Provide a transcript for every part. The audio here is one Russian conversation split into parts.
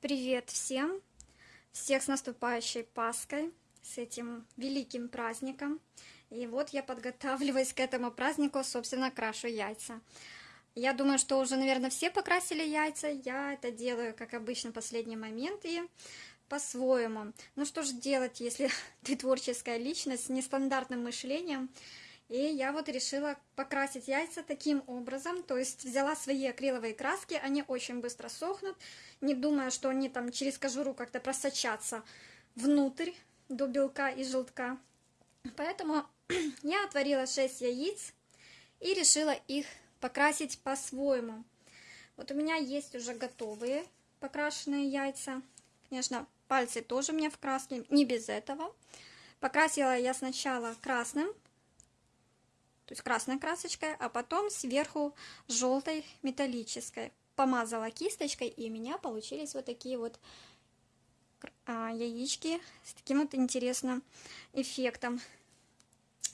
Привет всем! Всех с наступающей Пасхой, с этим великим праздником. И вот я подготавливаюсь к этому празднику, собственно, крашу яйца. Я думаю, что уже, наверное, все покрасили яйца. Я это делаю, как обычно, в последний момент и по-своему. Ну что же делать, если ты творческая личность с нестандартным мышлением? И я вот решила покрасить яйца таким образом, то есть взяла свои акриловые краски, они очень быстро сохнут, не думая, что они там через кожуру как-то просочатся внутрь до белка и желтка. Поэтому я отварила 6 яиц и решила их покрасить по-своему. Вот у меня есть уже готовые покрашенные яйца. Конечно, пальцы тоже у меня в краске, не без этого. Покрасила я сначала красным то есть красной красочкой, а потом сверху желтой металлической. Помазала кисточкой, и у меня получились вот такие вот а, яички с таким вот интересным эффектом.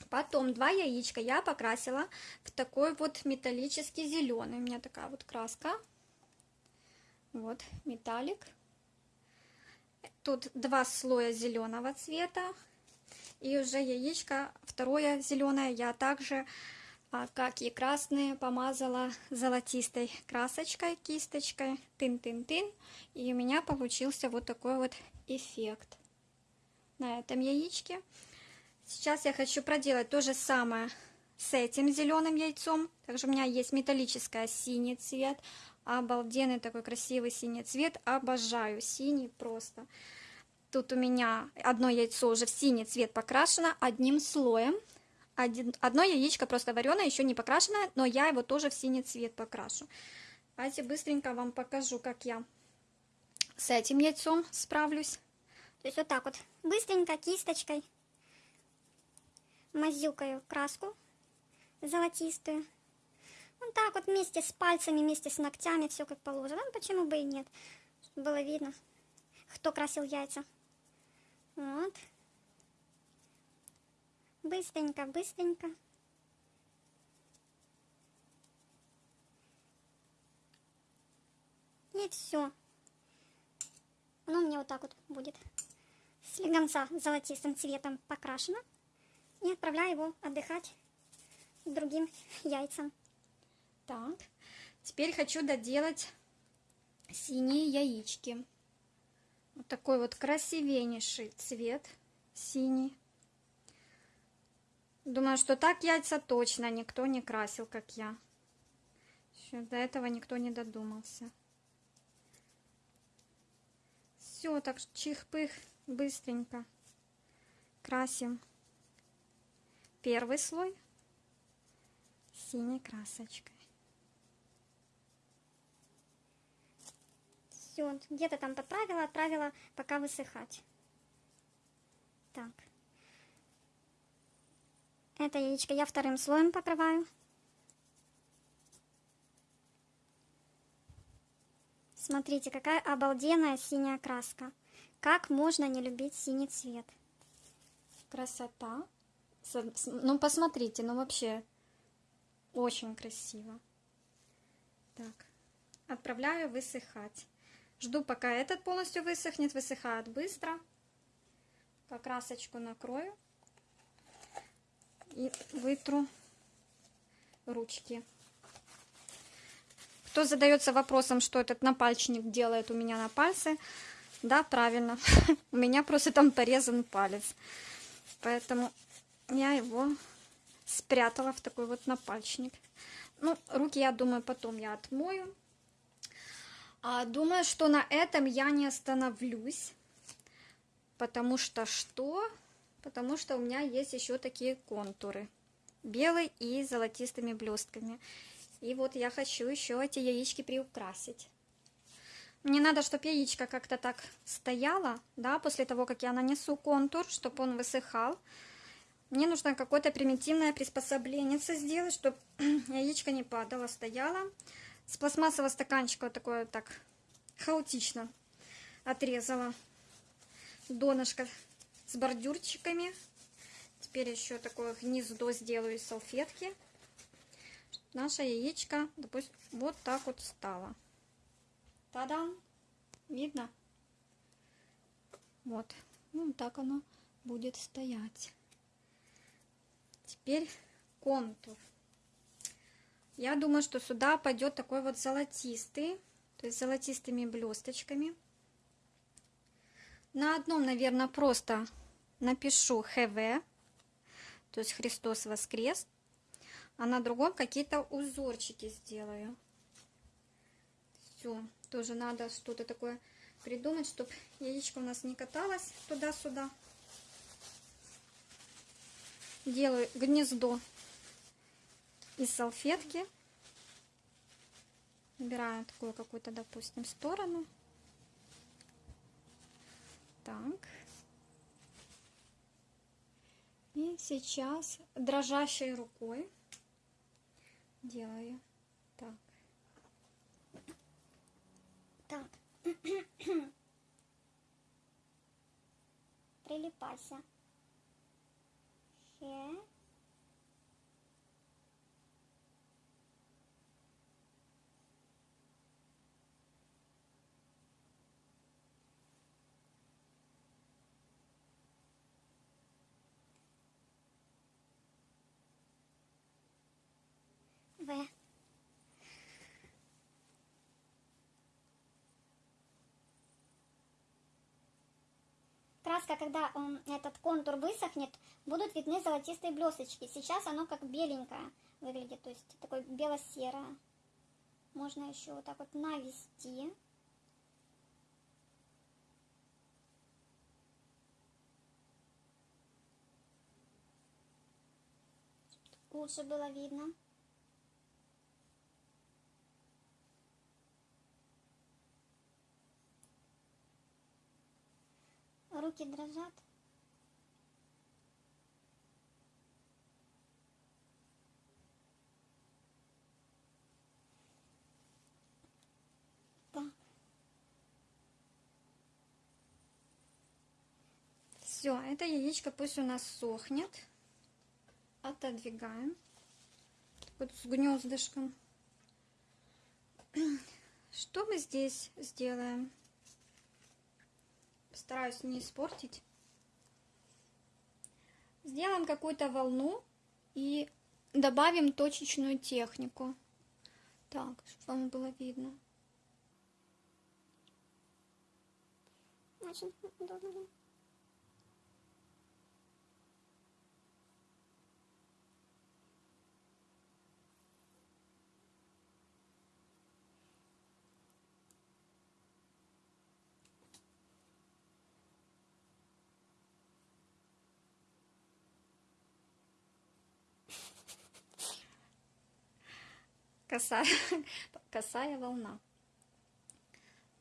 Потом два яичка я покрасила в такой вот металлический зеленый. У меня такая вот краска. Вот, металлик. Тут два слоя зеленого цвета, и уже яичко второе зеленое я также, а, как и красные, помазала золотистой красочкой, кисточкой, тын-тын-тын. И у меня получился вот такой вот эффект на этом яичке. Сейчас я хочу проделать то же самое с этим зеленым яйцом. Также у меня есть металлическая синий цвет. Обалденный такой красивый синий цвет. Обожаю синий просто. Тут у меня одно яйцо уже в синий цвет покрашено одним слоем. Один, одно яичко просто вареное, еще не покрашенное, но я его тоже в синий цвет покрашу. Давайте быстренько вам покажу, как я с этим яйцом справлюсь. То есть вот так вот, быстренько кисточкой мазюкаю краску золотистую. Вот так вот вместе с пальцами, вместе с ногтями, все как положено. Ну, почему бы и нет, чтобы было видно, кто красил яйца. Вот. Быстренько, быстренько. И все. Оно у меня вот так вот будет. Слегонца золотистым цветом покрашено. И отправляю его отдыхать другим яйцам. Так, теперь хочу доделать синие яички. Вот такой вот красивейший цвет, синий. Думаю, что так яйца точно никто не красил, как я. Еще до этого никто не додумался. Все, так чих-пых, быстренько красим первый слой синей красочкой. Все, где-то там подправила, отправила пока высыхать. Так. Это яичко я вторым слоем покрываю. Смотрите, какая обалденная синяя краска. Как можно не любить синий цвет? Красота. Ну, посмотрите, ну вообще очень красиво. Так, отправляю высыхать. Жду, пока этот полностью высохнет. Высыхает быстро. Покрасочку накрою. И вытру ручки. Кто задается вопросом, что этот напальчник делает у меня на пальце, да, правильно. У меня просто там порезан палец. Поэтому я его спрятала в такой вот напальчник. Ну, руки, я думаю, потом я отмою. А, думаю, что на этом я не остановлюсь. Потому что что? Потому что у меня есть еще такие контуры. Белый и золотистыми блестками. И вот я хочу еще эти яички приукрасить. Мне надо, чтобы яичко как-то так стояло, да, после того, как я нанесу контур, чтобы он высыхал. Мне нужно какое-то примитивное приспособление сделать, чтобы яичко не падало, стояло с пластмассового стаканчика вот такое так хаотично отрезала донышко с бордюрчиками. Теперь еще такое гнездо сделаю из салфетки. Наша яичко, допустим, вот так вот стало. Та-дам! Видно? Вот. Ну, так оно будет стоять. Теперь контур. Я думаю, что сюда пойдет такой вот золотистый, то есть золотистыми блесточками. На одном, наверное, просто напишу ХВ, то есть Христос воскрес, а на другом какие-то узорчики сделаю. Все, тоже надо что-то такое придумать, чтобы яичко у нас не каталось туда-сюда. Делаю гнездо из салфетки. Убираю такую какую-то, допустим, сторону. Так. И сейчас дрожащей рукой делаю так. Так. Прилипайся. Ще. В. Краска, когда он, этот контур высохнет, будут видны золотистые блесточки. Сейчас оно как беленькое выглядит, то есть такое бело-серое. Можно еще вот так вот навести. Лучше было видно. Руки дрожат. Так. Все, это яичко пусть у нас сохнет. Отодвигаем. Вот с гнездышком. Что мы здесь сделаем? Стараюсь не испортить. Сделаем какую-то волну и добавим точечную технику. Так, чтобы вам было видно. Очень удобно. Косая, косая волна.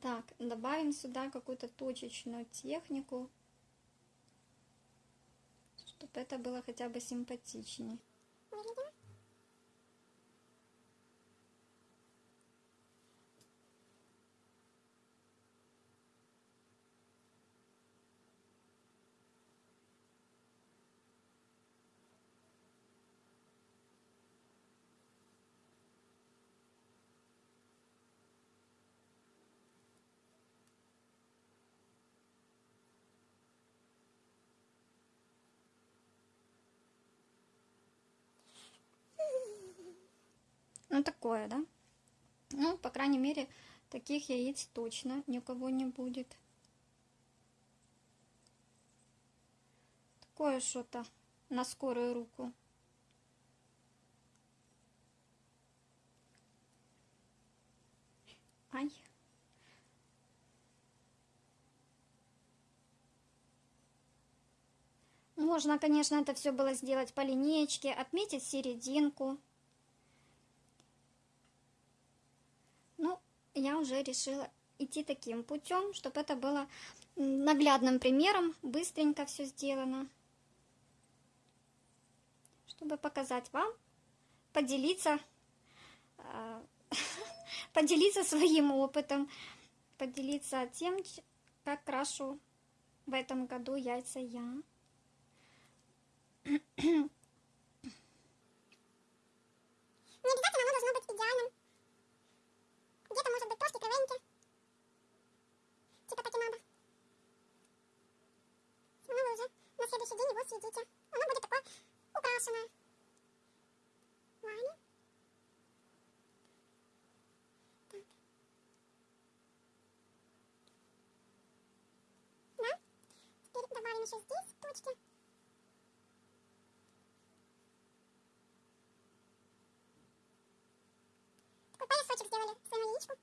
Так, добавим сюда какую-то точечную технику, чтобы это было хотя бы симпатичнее. Такое, да? Ну, по крайней мере, таких яиц точно ни у кого не будет. Такое что-то на скорую руку. Ай. Можно, конечно, это все было сделать по линеечке, отметить серединку. Ну, я уже решила идти таким путем, чтобы это было наглядным примером, быстренько все сделано. Чтобы показать вам, поделиться, э, поделиться своим опытом, поделиться тем, как крашу в этом году яйца я. Не обязательно оно должно быть идеальным. Где-то может быть тортик и веники. Типа такимаба. Но ну, вы уже на следующий день его съедите. Оно будет такое украшенное. Ладно. Так. Да. Теперь добавим еще здесь точки. Поясочек сделали своему яичку.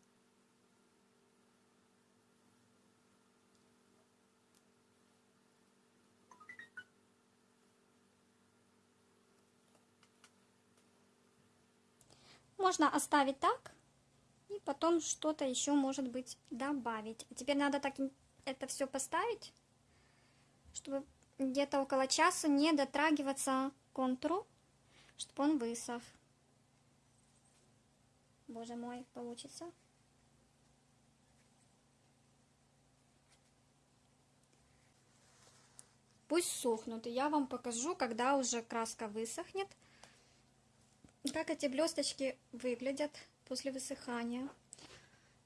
Можно оставить так, и потом что-то еще, может быть, добавить. Теперь надо так это все поставить, чтобы где-то около часа не дотрагиваться к контуру, чтобы он высох. Боже мой, получится. Пусть сохнут, и я вам покажу, когда уже краска высохнет, как эти блесточки выглядят после высыхания.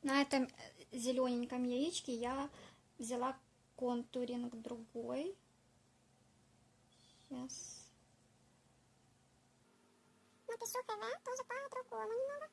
На этом зелененьком яичке я взяла контуринг другой. Сейчас. Напишу ХВ тоже по-другому немного.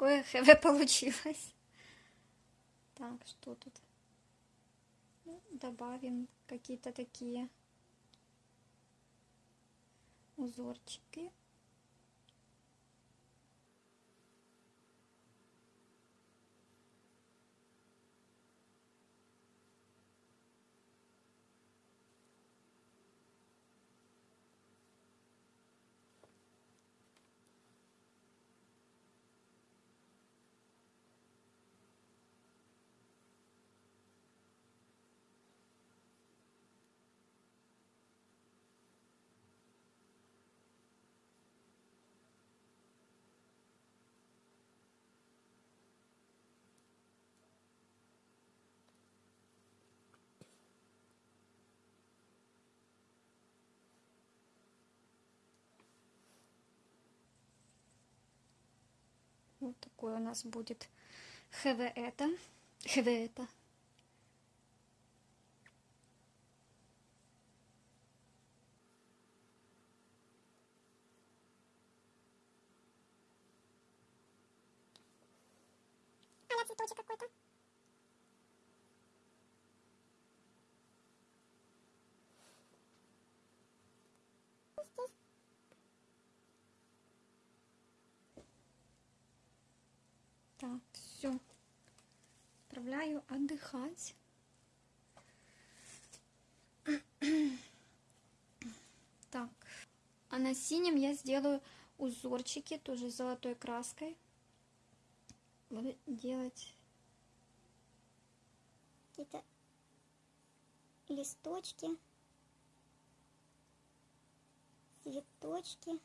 Такое ХВ получилось. Так, что тут? Ну, добавим какие-то такие узорчики. Вот такой у нас будет ХВ это. ХВ это. А цветочек какой-то. Здесь. Так, все. Отправляю отдыхать. Так, а на синем я сделаю узорчики, тоже золотой краской. Буду делать Какие-то листочки. Цветочки.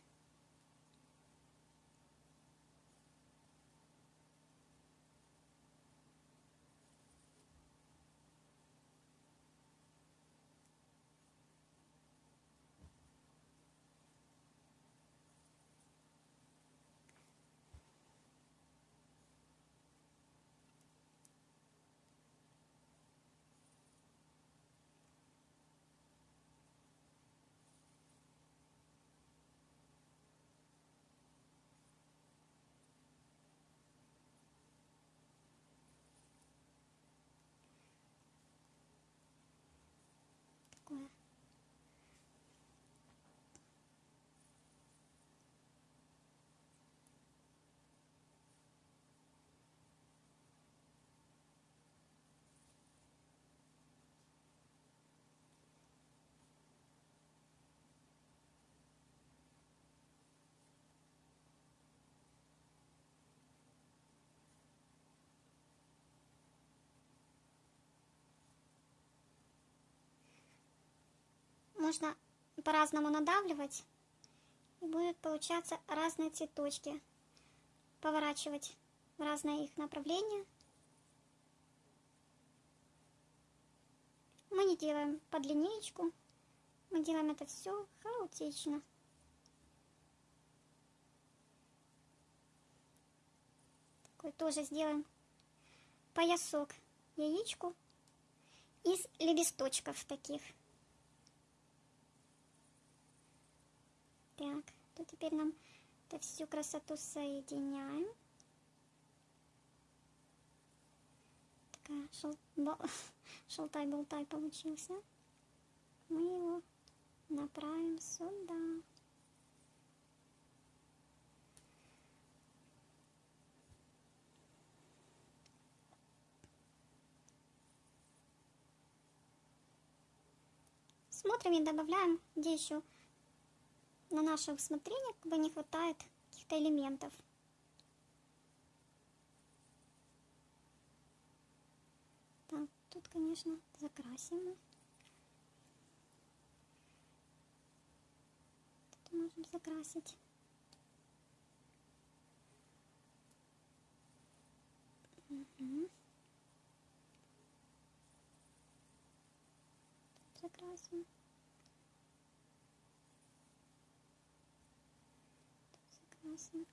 Такое. Можно по-разному надавливать И будут получаться разные цветочки. Поворачивать в разные их направления. Мы не делаем под линеечку. Мы делаем это все хаотично. Такой тоже сделаем поясок яичку из лепесточков таких. Так, то теперь нам это всю красоту соединяем. Такая шел... шелтай-болтай получился. Мы его направим сюда. Смотрим и добавляем, где еще на наше усмотрение как бы не хватает каких-то элементов. Так, тут, конечно, закрасим. Тут можем закрасить. Закрасим. Закрасим.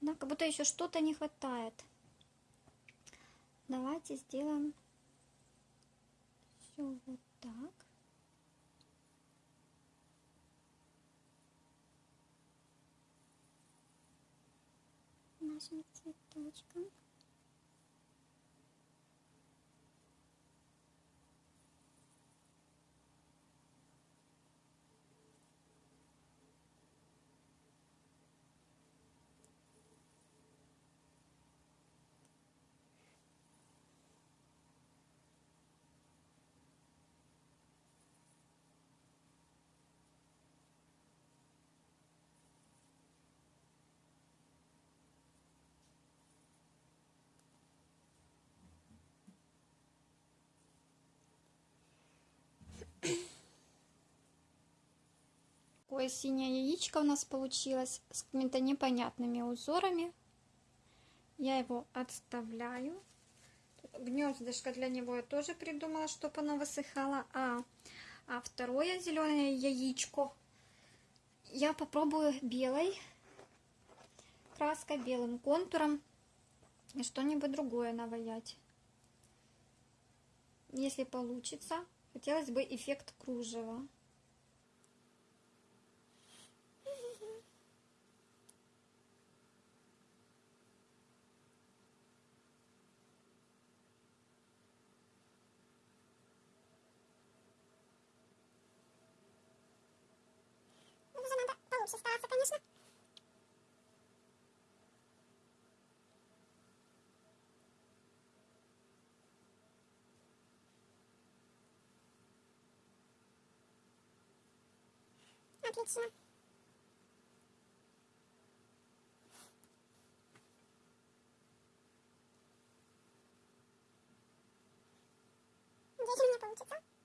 Да, как будто еще что-то не хватает. Давайте сделаем все вот так. Нашим цветочком. Такое синее яичко у нас получилось с какими-то непонятными узорами. Я его отставляю. Гнездышко для него я тоже придумала, чтобы оно высыхало. А, а второе зеленое яичко я попробую белой краской, белым контуром и что-нибудь другое наваять. Если получится, хотелось бы эффект кружева. Уже получше стараться, конечно. Отлично. Надеюсь, у меня получится.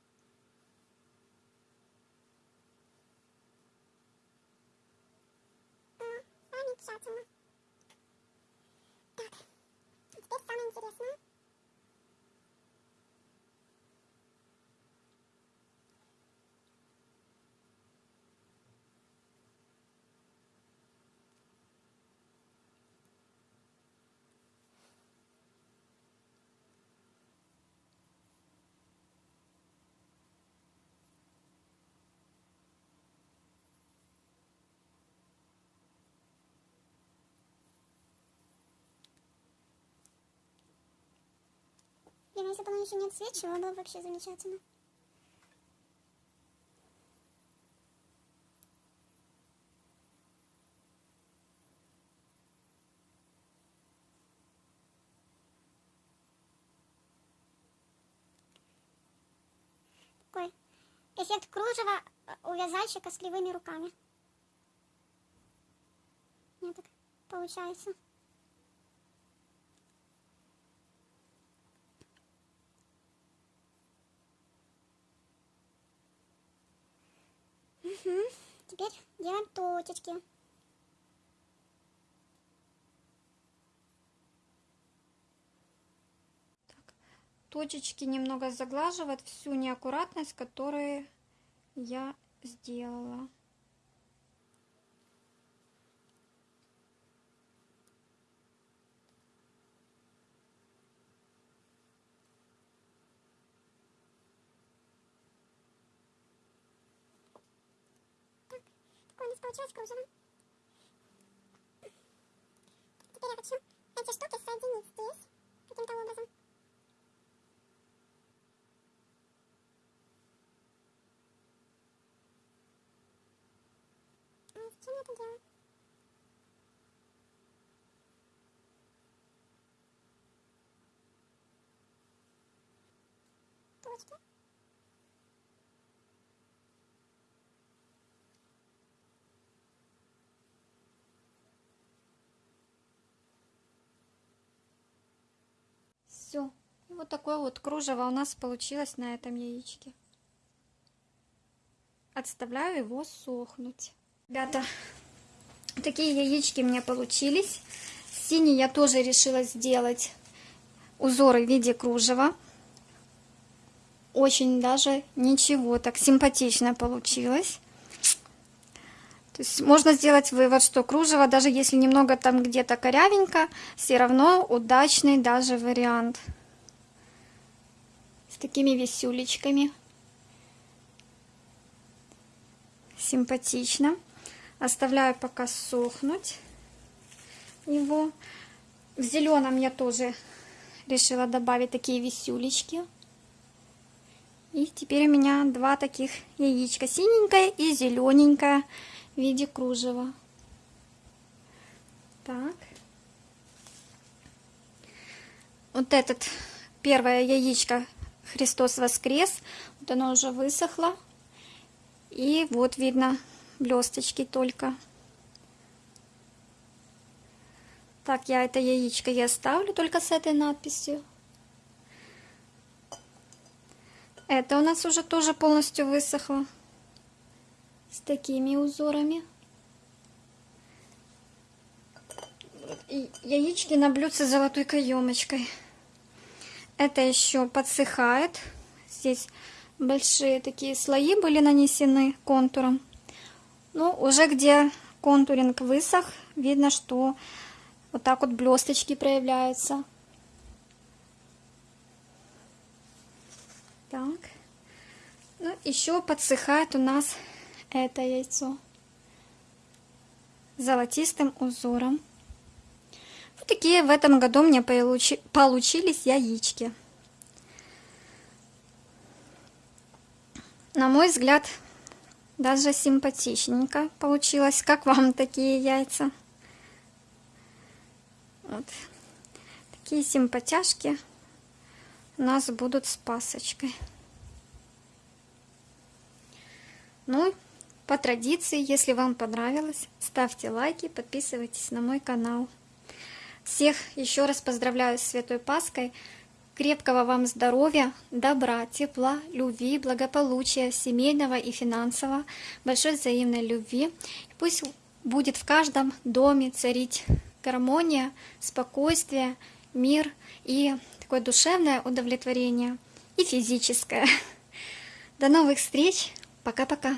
Замечательно. Так, теперь самое интересное. Блин, если бы оно еще не отсвечивало, было бы вообще замечательно. эффект кружева э, у вязальщика с кривыми руками. Мне так получается. Теперь делаем точечки. Точечки немного заглаживают всю неаккуратность, которую я сделала. Получилось кружево. Теперь я хочу эти штуки соединить здесь каким-то образом. А зачем я это делаю? Точки. Все. Вот такое вот кружево у нас получилось на этом яичке. Отставляю его сохнуть. Ребята, такие яички меня получились. Синий я тоже решила сделать узоры в виде кружева. Очень даже ничего, так симпатично получилось. То есть можно сделать вывод, что кружево, даже если немного там где-то корявенько, все равно удачный даже вариант. С такими висюлечками. Симпатично. Оставляю пока сохнуть его. В зеленом я тоже решила добавить такие висюлечки. И теперь у меня два таких яичка. Синенькое и зелененькое в виде кружева. Так. Вот этот первое яичко Христос воскрес. Вот оно уже высохло. И вот видно блесточки только. Так, я это яичко я оставлю только с этой надписью. Это у нас уже тоже полностью высохло. С такими узорами. И яички на блюдце с золотой каемочкой. Это еще подсыхает. Здесь большие такие слои были нанесены контуром. Ну, уже где контуринг высох, видно, что вот так вот блесточки проявляются. Так. Ну, еще подсыхает у нас это яйцо золотистым узором. Вот такие в этом году мне получи получились яички. На мой взгляд, даже симпатичненько получилось. Как вам такие яйца? Вот. Такие симпатяшки у нас будут с пасочкой. Ну, по традиции, если вам понравилось, ставьте лайки, подписывайтесь на мой канал. Всех еще раз поздравляю с Святой Паской. Крепкого вам здоровья, добра, тепла, любви, благополучия, семейного и финансового, большой взаимной любви. Пусть будет в каждом доме царить гармония, спокойствие, мир и такое душевное удовлетворение и физическое. До новых встреч. Пока-пока.